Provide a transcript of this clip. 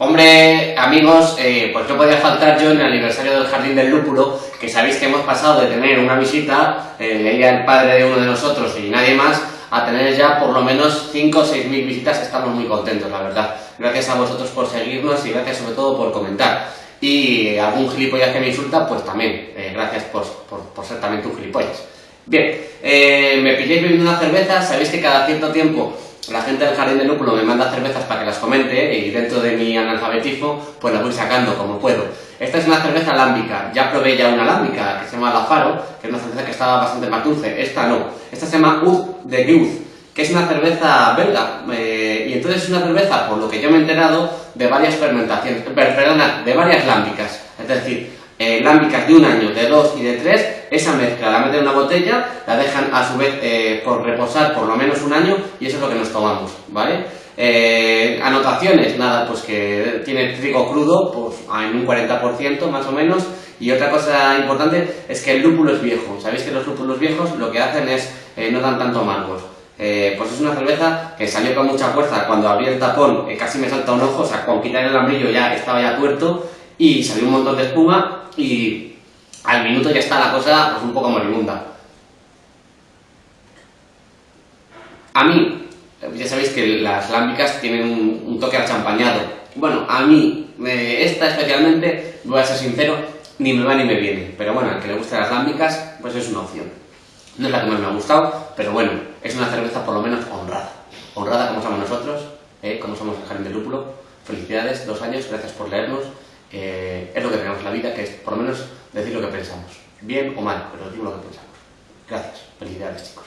Hombre, amigos, eh, pues no podía faltar yo en el aniversario del Jardín del Lúpulo, que sabéis que hemos pasado de tener una visita, eh, el padre de uno de nosotros y nadie más, a tener ya por lo menos 5 o 6 mil visitas, estamos muy contentos, la verdad. Gracias a vosotros por seguirnos y gracias sobre todo por comentar. Y algún gilipollas que me insulta, pues también, eh, gracias por, por, ser también tú gilipollas. Bien, eh, me pilléis bebiendo una cerveza, sabéis que cada cierto tiempo la gente del Jardín del Lúpulo me manda cervezas para que las comente y dentro de mi analfabetismo pues las voy sacando como puedo. Esta es una cerveza lámbica, ya probé ya una lámbica que se llama La Faro, que es una cerveza que estaba bastante más dulce, esta no. Esta se llama Ud de Guth, que es una cerveza belga, eh, y entonces es una cerveza, por lo que yo me he enterado, de varias fermentaciones, perdona, de varias lámbicas, es decir, eh, de un año, de dos y de tres, esa mezcla la meten en una botella, la dejan a su vez eh, por reposar por lo menos un año y eso es lo que nos tomamos, ¿vale? Eh, anotaciones, nada, pues que tiene trigo crudo, pues en un 40% más o menos, y otra cosa importante es que el lúpulo es viejo, sabéis que los lúpulos viejos lo que hacen es, no dan tanto amargos. pues es una cerveza que salió con mucha fuerza, cuando abrí el tapón casi me salta un ojo, o sea, con quitar el ambrillo ya estaba ya tuerto, y salió un montón de espuma y al minuto ya está la cosa pues, un poco moribunda. A mí, ya sabéis que las lámbicas tienen un, toque achampañado. Bueno, a mí, esta especialmente, voy a ser sincero, ni me va ni me viene. Pero bueno, al que le gusten las lámbicas, pues es una opción. No es la que más me ha gustado, pero bueno, es una cerveza por lo menos honrada. Honrada como somos nosotros, ¿eh? como somos el Jardín del Lúpulo. Felicidades, dos años, gracias por leernos. Eh, es lo que tenemos en la vida, que es por lo menos decir lo que pensamos. Bien o mal, pero decimos lo que pensamos. Gracias. Felicidades, chicos.